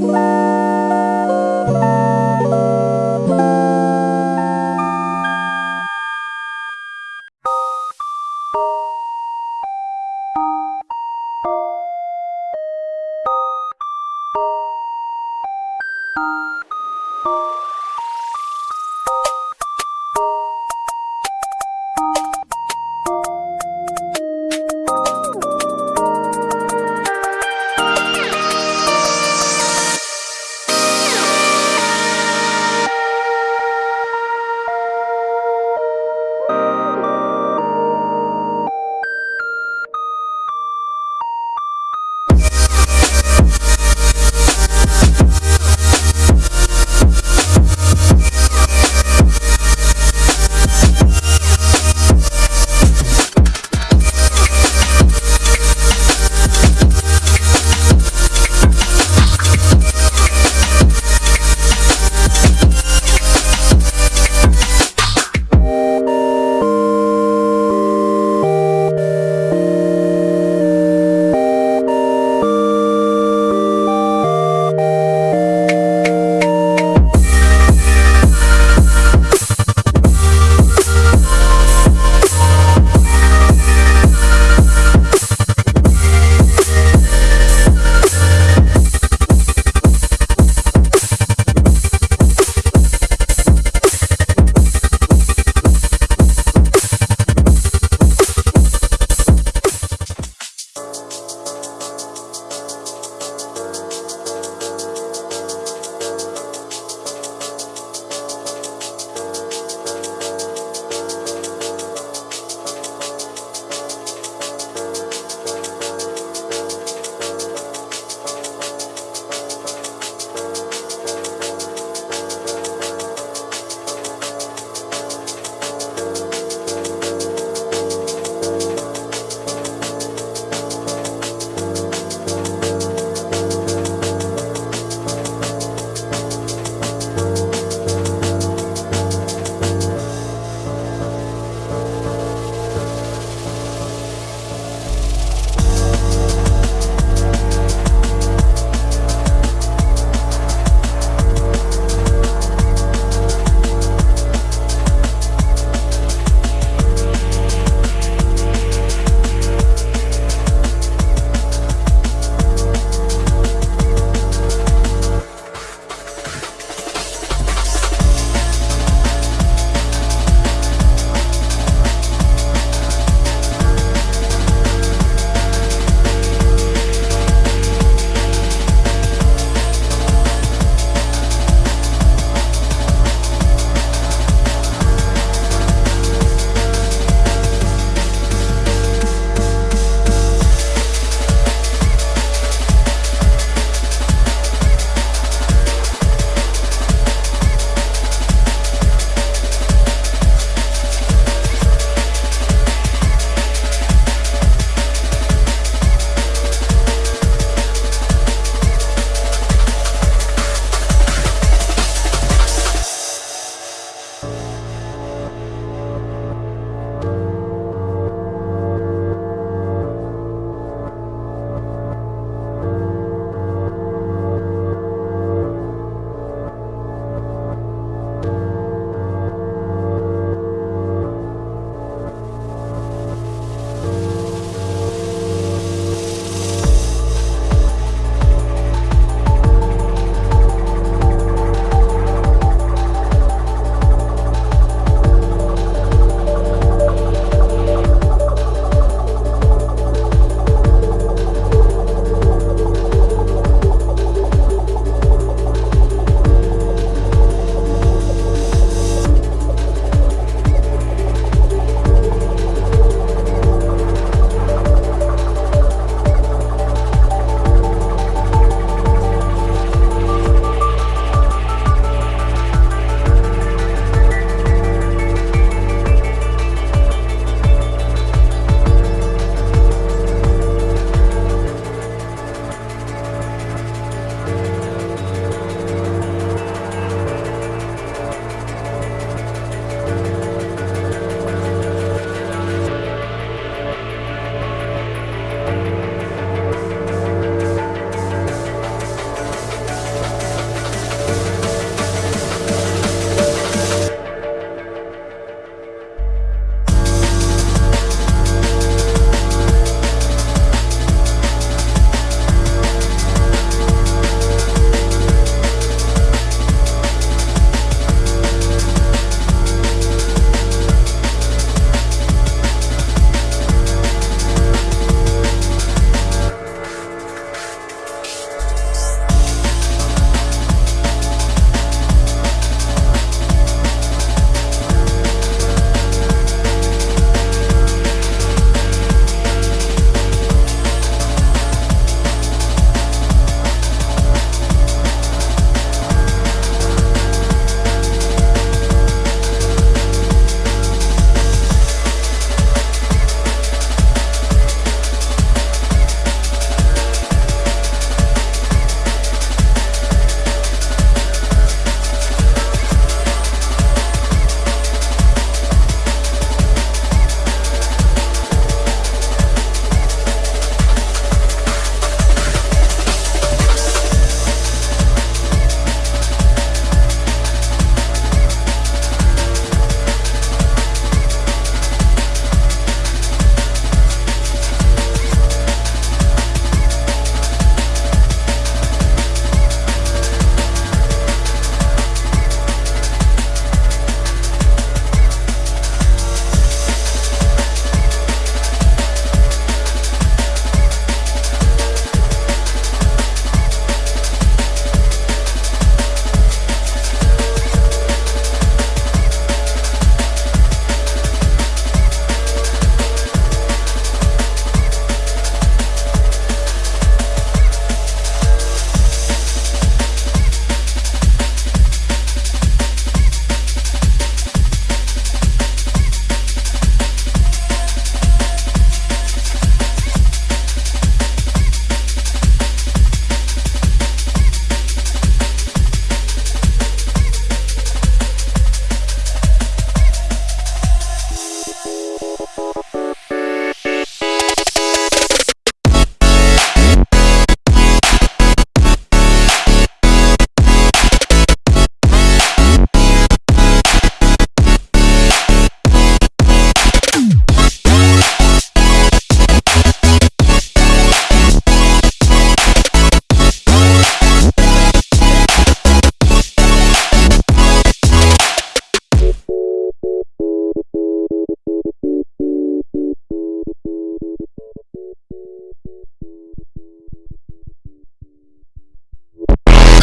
Bye.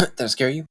that scare you?